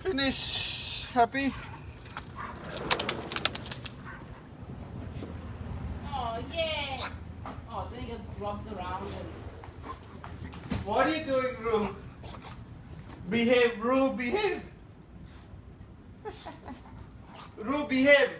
Finish. Happy? Oh, yeah. Oh, then gets rubs around and What are you doing, Rue? Behave, Rue, behave. Rue, behave.